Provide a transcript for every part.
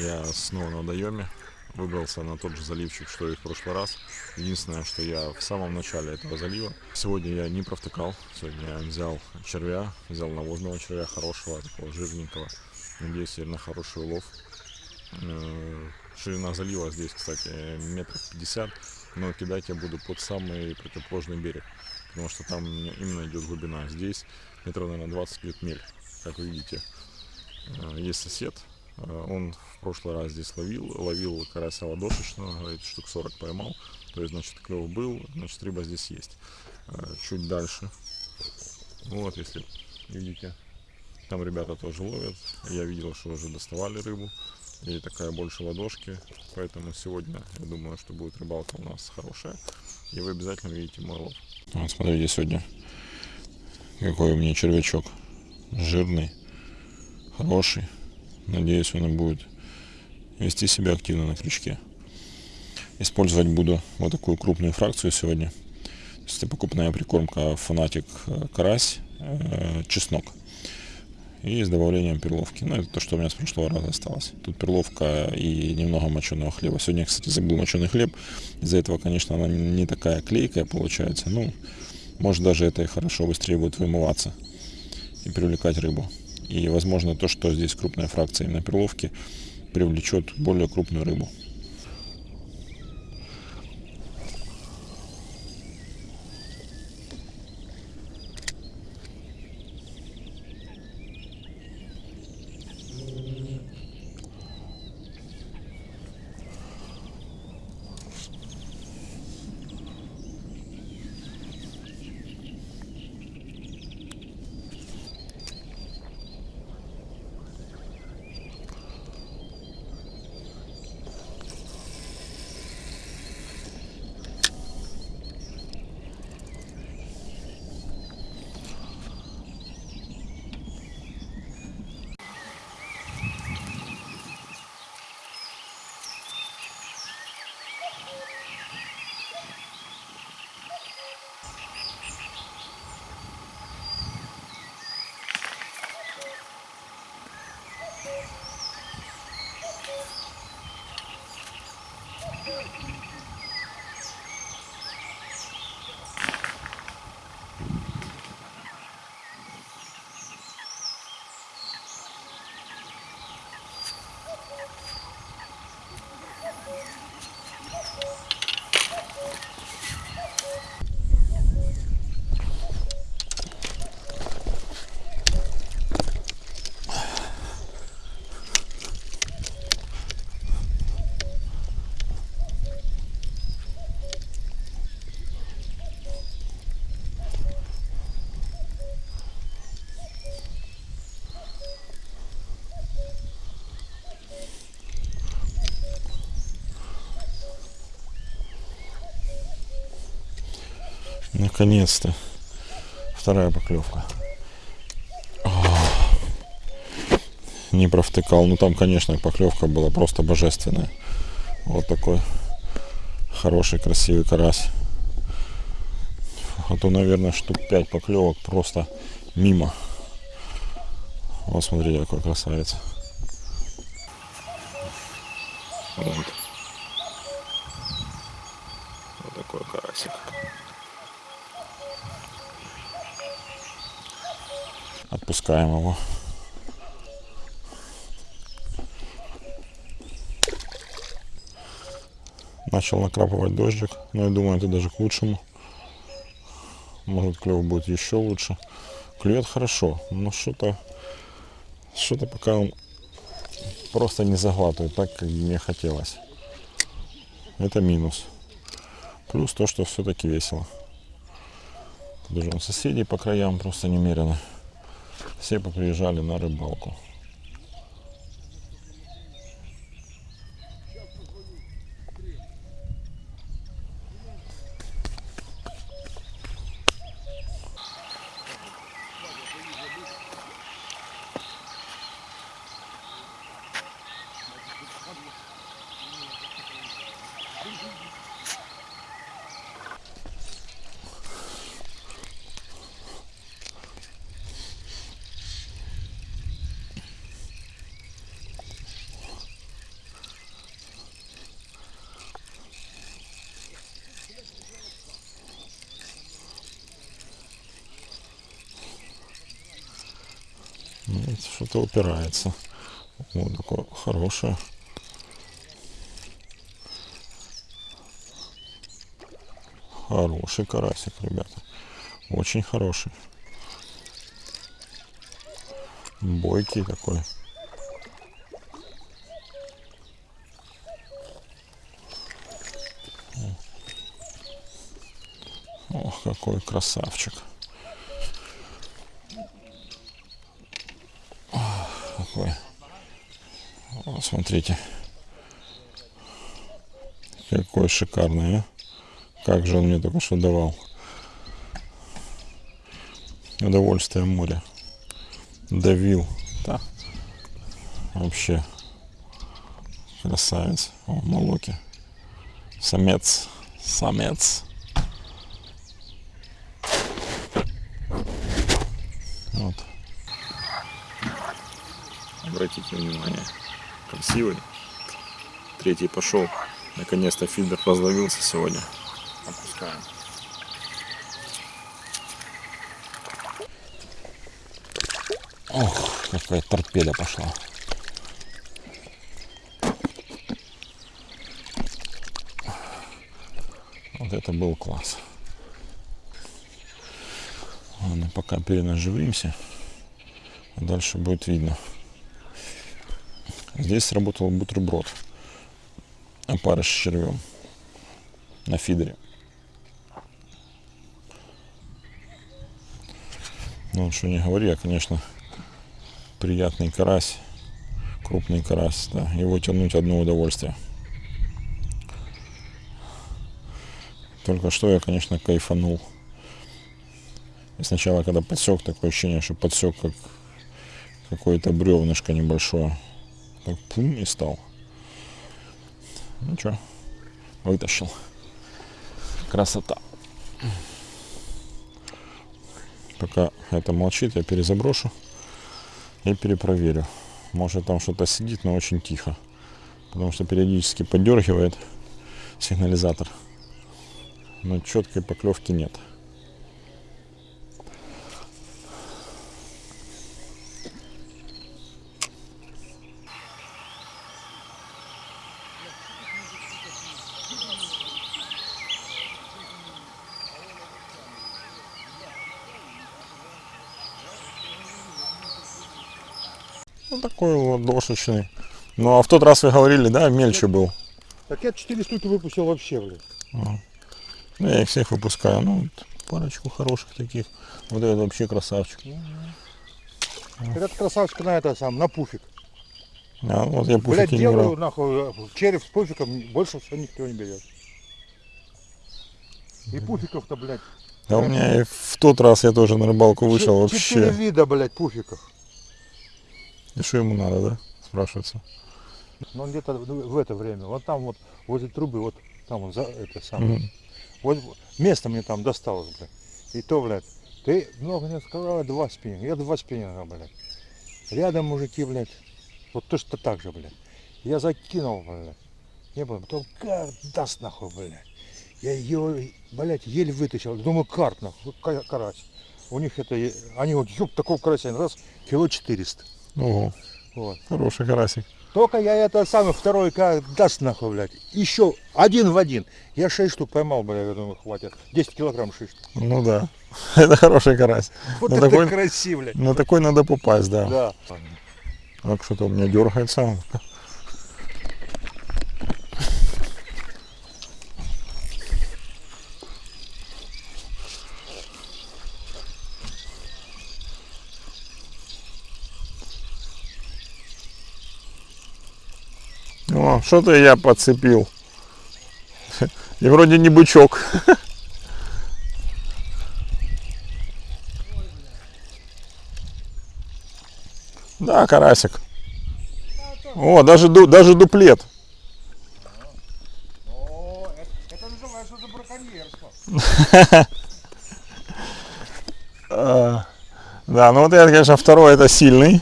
Я снова на водоеме. Выбрался на тот же заливчик, что и в прошлый раз. Единственное, что я в самом начале этого залива. Сегодня я не провтыкал. Сегодня я взял червя, взял навозного червя хорошего, такого жирненького. Надеюсь, на хороший улов. Э, Ширина залива здесь, кстати, метров 50, но кидать я буду под самый противоположный берег, потому что там именно идет глубина. Здесь метров, наверное, 20 лет мель, как вы видите. Э, Есть сосед, он в прошлый раз здесь ловил, ловил карася ладошечного, говорит, штук 40 поймал, то есть, значит, клев был, значит, рыба здесь есть. Э, Чуть дальше, вот, если видите, там ребята тоже ловят, я видел, что уже доставали рыбу, и такая больше ладошки, поэтому сегодня, я думаю, что будет рыбалка у нас хорошая, и вы обязательно увидите мой лов. Вот смотрите сегодня, какой у меня червячок, жирный, хороший, надеюсь, он будет вести себя активно на крючке. Использовать буду вот такую крупную фракцию сегодня. Это покупная прикормка фанатик карась, э, чеснок. И с добавлением перловки. Ну, это то, что у меня с прошлого раза осталось. Тут перловка и немного моченого хлеба. Сегодня, кстати, забыл моченый хлеб. Из-за этого, конечно, она не такая клейкая получается. Ну, может, даже это и хорошо быстрее будет вымываться и привлекать рыбу. И, возможно, то, что здесь крупная фракция именно перловки, привлечет более крупную рыбу. Наконец-то. Вторая поклевка. Не провтыкал. Ну там, конечно, поклевка была просто божественная. Вот такой хороший, красивый карась. А то, наверное, штук 5 поклевок просто мимо. Вот смотрите, какой красавец. Вот такой карасик. Отпускаем его. Начал накрапывать дождик, но я думаю, это даже к лучшему. Может клев будет еще лучше. Клюет хорошо, но что-то что-то пока он просто не заглатывает так, как мне хотелось. Это минус. Плюс то, что все-таки весело. Даже соседей по краям просто немерено. Все поприезжали на рыбалку. Что-то упирается. Вот такое хорошее. Хороший карасик, ребята. Очень хороший. Бойкий такой. Ох, какой красавчик. Какой. О, смотрите. Какой шикарный, а? Как же он мне только что давал. Удовольствие моря. Давил. Да. Вообще. Красавец. О, молоки. Самец. Самец. Вот. Обратите внимание. Красивый. Третий пошел. Наконец-то фильтр разловился сегодня. Опускаем. Ох, какая торпеда пошла. Вот это был класс. Ладно, пока перенаживаемся. А дальше будет видно. Здесь сработал бутерброд. Опарыш с червем. На фидере. Ну, что не говори, я, конечно, приятный карась, крупный карась, да, его тянуть одно удовольствие. Только что я, конечно, кайфанул. И сначала, когда подсек, такое ощущение, что подсек как какое-то бревнышко небольшое. Так пум и стал. Ну что, вытащил. Красота. Пока это молчит, я перезаброшу и перепроверю. Может там что-то сидит, но очень тихо. Потому что периодически поддергивает сигнализатор. Но четкой поклевки нет. Ну, такой ладошечный. Ну, а в тот раз вы говорили, да, мельче был. Так я 4 штуки выпустил вообще, блядь. Ну, я их всех выпускаю. Ну, вот парочку хороших таких. Вот этот вообще красавчик. Этот красавчик на это сам, на пуфик. А, вот я Блядь, пуфики не делаю брал. нахуй череп с пуфиком, больше всего никто не берет. И пуфиков-то, блядь. Да у меня и в тот раз я тоже на рыбалку вышел Ч- Четыре вообще. вида, блядь, пуфиков. И что ему надо, да? Спрашивается. Но он где-то в это время, вот там вот, возле трубы, вот там он за это самое. Мгм. Вот место мне там досталось, блядь. И то, блядь, ты много не сказала, два спиннинга. Я два спиннинга, блядь. Рядом мужики, блядь. Вот точно так же, блядь. Я закинул, блядь. Не было. Потом как даст нахуй, блядь. Я ее, блядь, еле вытащил. Думаю, карт нахуй, карась. У них это, они вот, ёб, такого карася, раз, кило 400. Ого, Вот. хороший карасик. Только я это самый второй как даст нахуй, блядь. Еще один в один. Я 6 штук поймал, блядь, я думаю, хватит. 10 килограмм 6 штук. Ну да, это хороший карась. Вот Ну, это такой- красиво, блядь. На такой надо попасть, да. Да. Так что-то у меня дергается. Что-то я подцепил. И вроде не бычок. Да, карасик. О, даже, даже дуплет. А, Да, ну вот это, конечно, второй это сильный.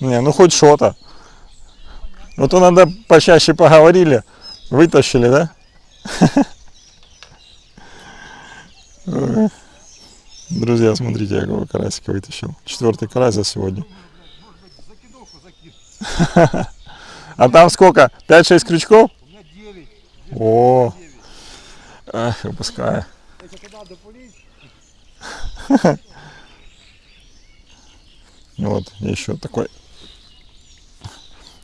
Не, ну хоть что-то. Вот то надо почаще поговорили, вытащили, да? Друзья, смотрите, я какого карасика вытащил. Четвертый карась за сегодня. А там сколько? 5-6 крючков? У меня 9. О, ах, выпускаю. Вот, еще такой.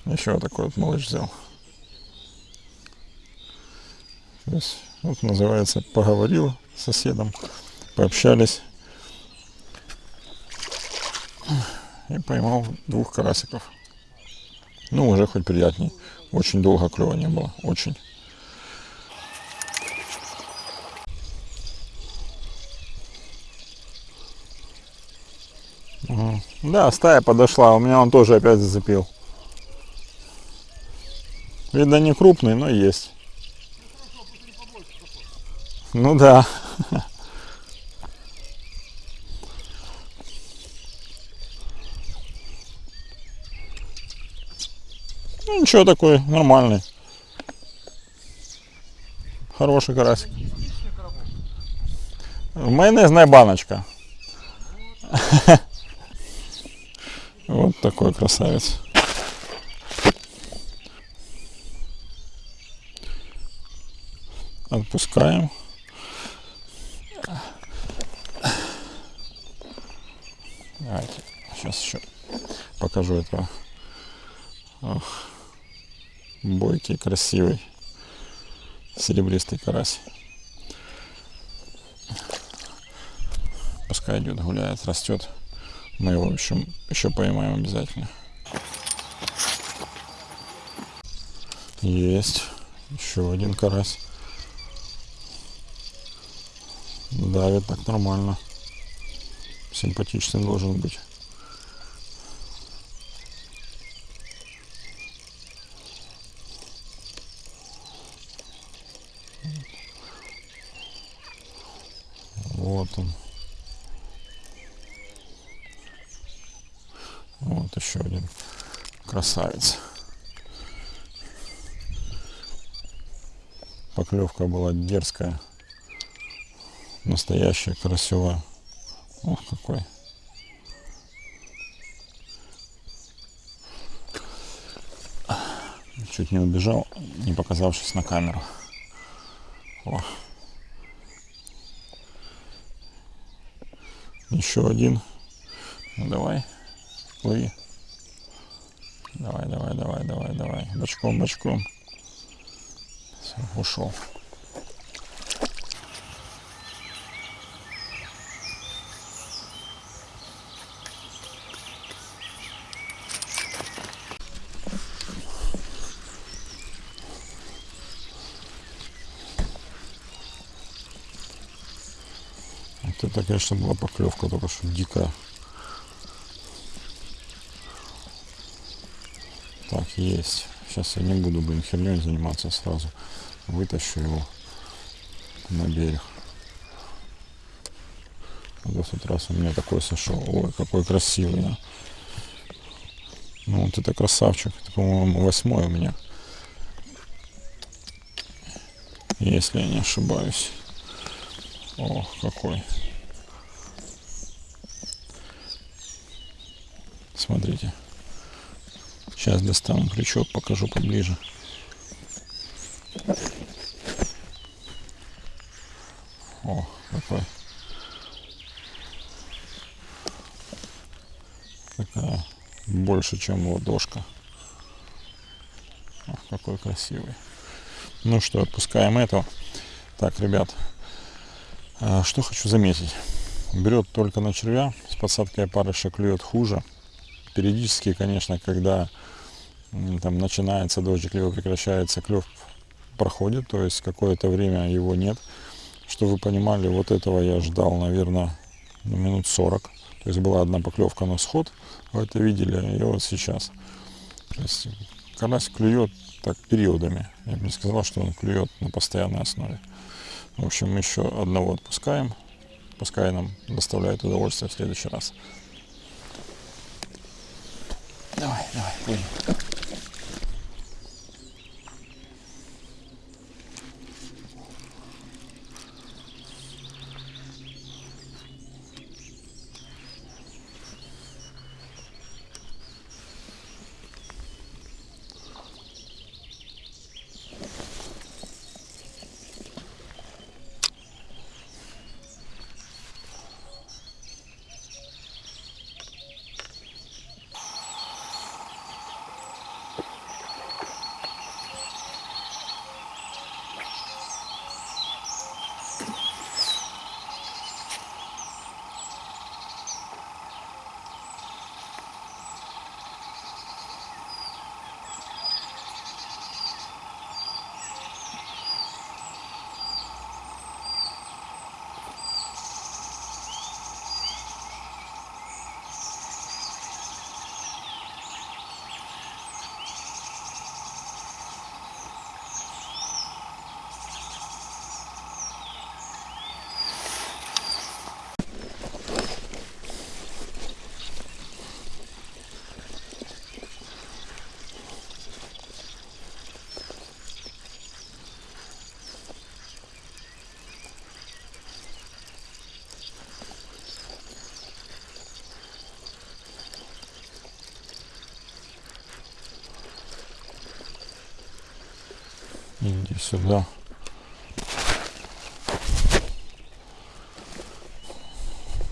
Еще такой вот малыш взял. То есть, вот называется, поговорил с соседом, пообщались. И поймал двух карасиков. Ну, уже хоть приятней. Очень долго клева не было. Очень. Да, стая подошла, у меня он тоже опять зацепил. Видно не крупный, но есть. Ну да. Ну ничего такой, нормальный. Хороший карасик. Майонезная баночка. Вот такой красавец. Отпускаем. Давайте, сейчас еще покажу этого. Ох, бойкий, красивый, серебристый карась. Пускай идет, гуляет, растет. Мы его, общем, еще поймаем обязательно. Есть. Еще один карась. Давит так нормально. Симпатичный должен быть. Вот он. Вот еще один красавец. Поклевка была дерзкая. Настоящая, красивая. Ох, какой. Чуть не убежал, не показавшись на камеру. О. Еще один. Ну давай, плыви. Давай, давай, давай, давай, давай. Бочком, бочком. Все, ушел. Вот это, конечно, была поклевка только что дикая. Так, есть. Сейчас я не буду, блин, херней заниматься сразу. Вытащу его на берег. Вот в тот раз у меня такой сошел. Ой, какой красивый, да. Ну вот это красавчик. Это, по-моему, восьмой у меня. Если я не ошибаюсь. О, какой. Смотрите. Сейчас достану крючок, покажу поближе. О, какой. Такая больше, чем ладошка. Ох, какой красивый. Ну что, отпускаем этого. Так, ребят, а, что хочу заметить. Берет только на червя, с подсадкой опарыша клюет хуже. Периодически, конечно, когда там начинается дождик, либо прекращается, клев проходит, то есть какое-то время его нет. Что вы понимали, вот этого я ждал, наверное, ну, минут 40. То есть была одна поклевка на сход, вы это видели, и вот сейчас. То есть карась клюет так периодами. Я бы не сказал, что он клюет на постоянной основе. В общем, еще одного отпускаем. Пускай нам доставляет удовольствие в следующий раз. Давай, давай, плыви. И сюда.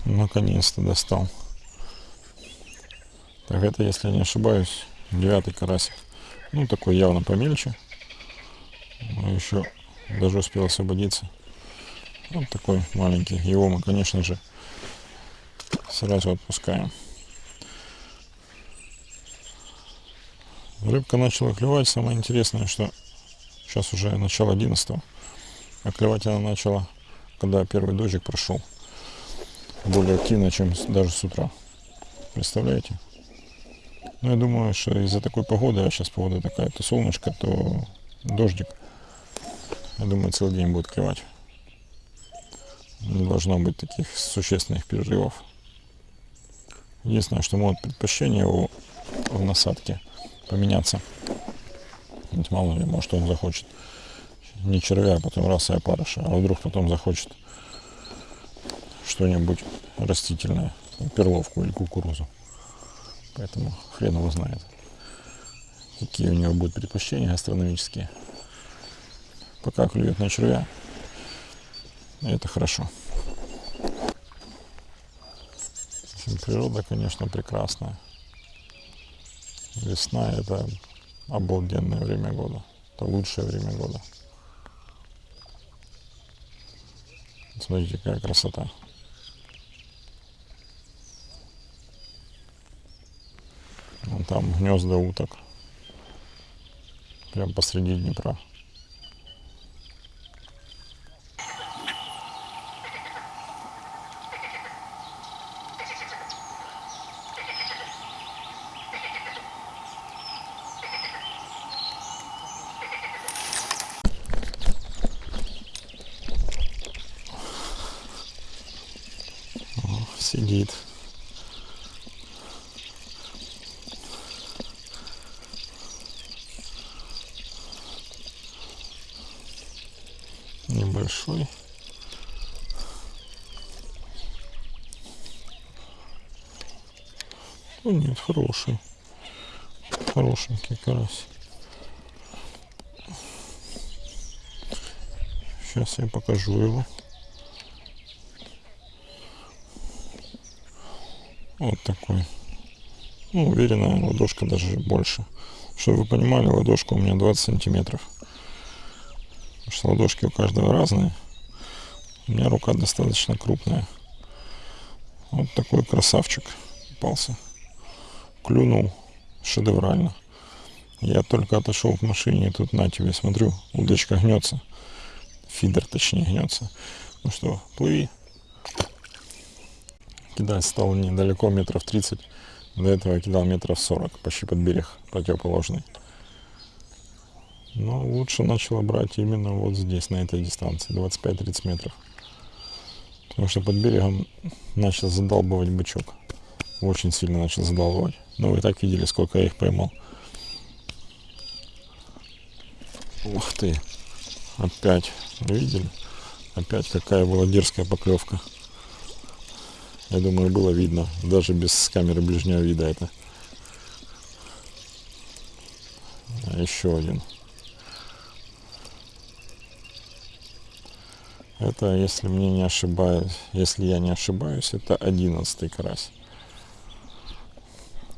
Наконец-то достал. Так, это, если я не ошибаюсь, девятый карасик. Ну, такой явно помельче. Но еще даже успел освободиться. Вот такой маленький. Его мы, конечно же, сразу отпускаем. Рыбка начала клевать. Самое интересное, что сейчас уже начало 11 а клевать она начала, когда первый дождик прошел. Более активно, чем даже с утра. Представляете? Ну, я думаю, что из-за такой погоды, а сейчас погода такая, то солнышко, то дождик, я думаю, целый день будет клевать. Не должно быть таких существенных перерывов. Единственное, что может предпочтение у, в насадке поменяться. Ведь мало ли, может он захочет не червя, а потом раз и опарыша, а вдруг потом захочет что-нибудь растительное, перловку или кукурузу. Поэтому хрен его знает, какие у него будут предпочтения астрономические. Пока клюет на червя, это хорошо. Природа, конечно, прекрасная. Весна – это обалденное время года. Это лучшее время года. Смотрите, какая красота. Вон там гнезда уток. Прям посреди Днепра. Сидит. Небольшой. Ну нет, хороший. Хорошенький карась. Сейчас я покажу его. Вот такой. Ну, уверенная ладошка даже больше. Чтобы вы понимали, ладошка у меня 20 сантиметров. Потому что ладошки у каждого разные. У меня рука достаточно крупная. Вот такой красавчик попался. Клюнул шедеврально. Я только отошел в машине, тут на тебе смотрю, удочка гнется. Фидер точнее гнется. Ну что, плыви кидать стал недалеко, метров 30. До этого я кидал метров 40, почти под берег противоположный. Но лучше начало брать именно вот здесь, на этой дистанции, 25-30 метров. Потому что под берегом начал задалбывать бычок. Очень сильно начал задалбывать. Но вы так видели, сколько я их поймал. Ух ты. Опять. Видели? Опять какая была дерзкая поклевка. Я думаю, было видно, даже без камеры ближнего вида это. А еще один. Это, если мне не ошибаюсь, если я не ошибаюсь, это одиннадцатый карась.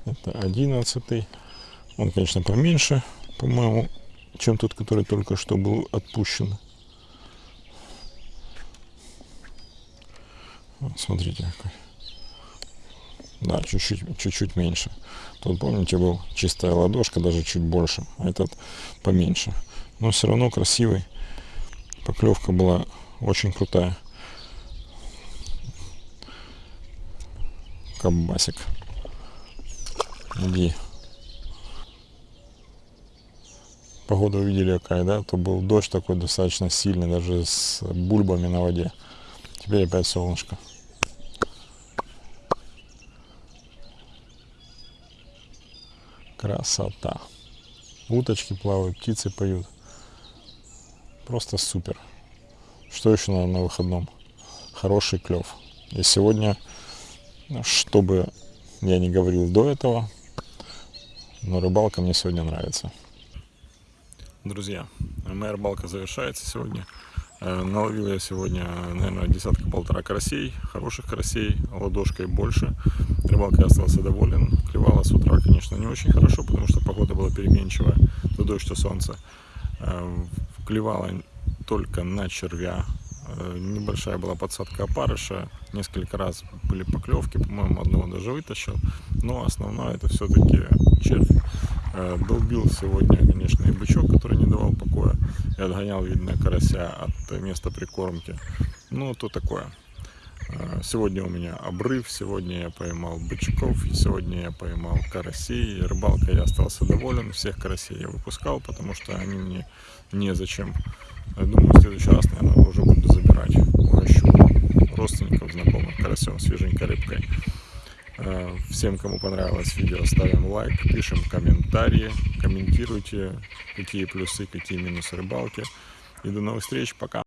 Это одиннадцатый. Он, конечно, поменьше, по-моему, чем тот, который только что был отпущен. Вот, смотрите какой. Да, чуть-чуть, меньше. Тут, помните, был чистая ладошка, даже чуть больше, а этот поменьше. Но все равно красивый. Поклевка была очень крутая. Кабасик. Иди. Погода увидели какая, да? То был дождь такой достаточно сильный, даже с бульбами на воде. Теперь опять солнышко. Красота. Уточки плавают, птицы поют. Просто супер. Что еще надо на выходном? Хороший клев. И сегодня, чтобы я не говорил до этого, но рыбалка мне сегодня нравится. Друзья, моя рыбалка завершается сегодня. Э, Наловил я сегодня, наверное, десятка-полтора карасей, хороших карасей, ладошкой больше. Рыбалкой остался доволен. Клевало с утра, конечно, не очень хорошо, потому что погода была переменчивая, то дождь, то солнце. Э, Клевало только на червя. Э, Небольшая была подсадка опарыша, несколько раз были поклевки, по-моему, одного даже вытащил. Но основное это все-таки червь. Э, Долбил сегодня, конечно, и бычок, который не давал покоя. И отгонял, видно, карася от места прикормки. Ну, то такое. Э, Сегодня у меня обрыв, сегодня я поймал бычков, сегодня я поймал карасей. Рыбалкой я остался доволен, всех карасей я выпускал, потому что они мне незачем. Думаю, в следующий раз, наверное, уже буду забирать. Угощу родственников, знакомых карасем, свеженькой рыбкой. Э, Всем, кому понравилось видео, ставим лайк, пишем комментарии, комментируйте, какие плюсы, какие минусы рыбалки. И до новых встреч, пока!